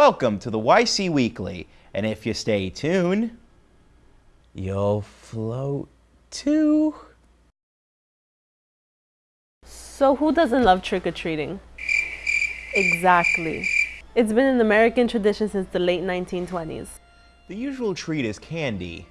Welcome to the YC Weekly, and if you stay tuned, you'll float too. So who doesn't love trick-or-treating? Exactly. It's been an American tradition since the late 1920s. The usual treat is candy.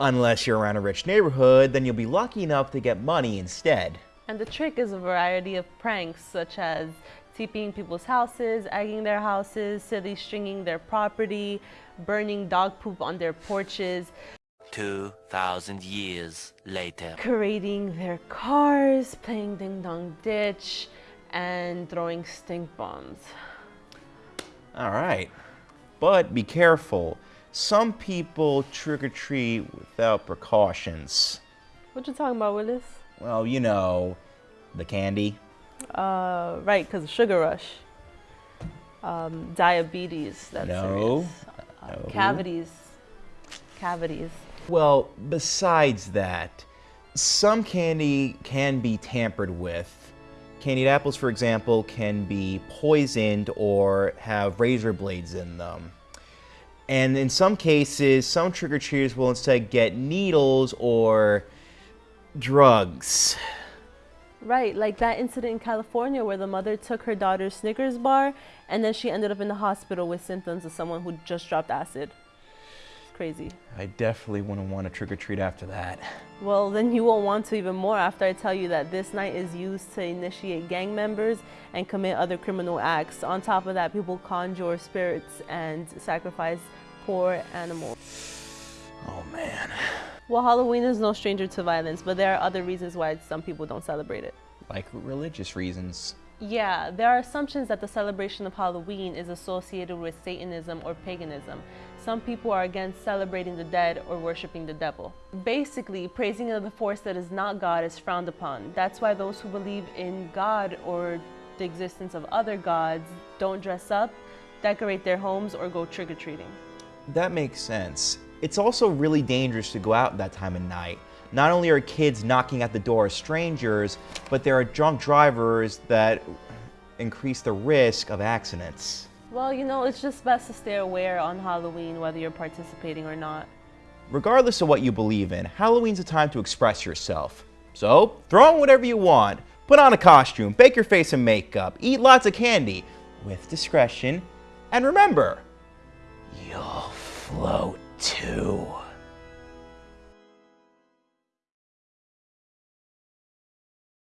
Unless you're around a rich neighborhood, then you'll be lucky enough to get money instead. And the trick is a variety of pranks such as TPing people's houses, egging their houses, silly stringing their property, burning dog poop on their porches, 2,000 years later. creating their cars, playing ding dong ditch, and throwing stink bombs. All right. But be careful. Some people trick or treat without precautions. What you talking about, Willis? Well, you know, the candy. Uh, right, because sugar rush. Um, diabetes, that's No. serious. Uh, No. Cavities. Cavities. Well, besides that, some candy can be tampered with. Candied apples, for example, can be poisoned or have razor blades in them. And in some cases, some trick-or-treaters will instead get needles or drugs. Right, like that incident in California where the mother took her daughter's Snickers bar and then she ended up in the hospital with symptoms of someone who just dropped acid. It's crazy. I definitely wouldn't want to trick-or-treat after that. Well, then you won't want to even more after I tell you that this night is used to initiate gang members and commit other criminal acts. On top of that, people conjure spirits and sacrifice poor animals. Well, Halloween is no stranger to violence, but there are other reasons why some people don't celebrate it. Like religious reasons. Yeah, there are assumptions that the celebration of Halloween is associated with Satanism or paganism. Some people are against celebrating the dead or worshiping the devil. Basically, praising of the force that is not God is frowned upon. That's why those who believe in God or the existence of other gods don't dress up, decorate their homes, or go trick-or-treating. That makes sense. It's also really dangerous to go out that time of night. Not only are kids knocking at the door of strangers, but there are drunk drivers that increase the risk of accidents. Well, you know, it's just best to stay aware on Halloween whether you're participating or not. Regardless of what you believe in, Halloween's a time to express yourself. So, throw on whatever you want, put on a costume, bake your face in makeup, eat lots of candy, with discretion, and remember, you'll float too.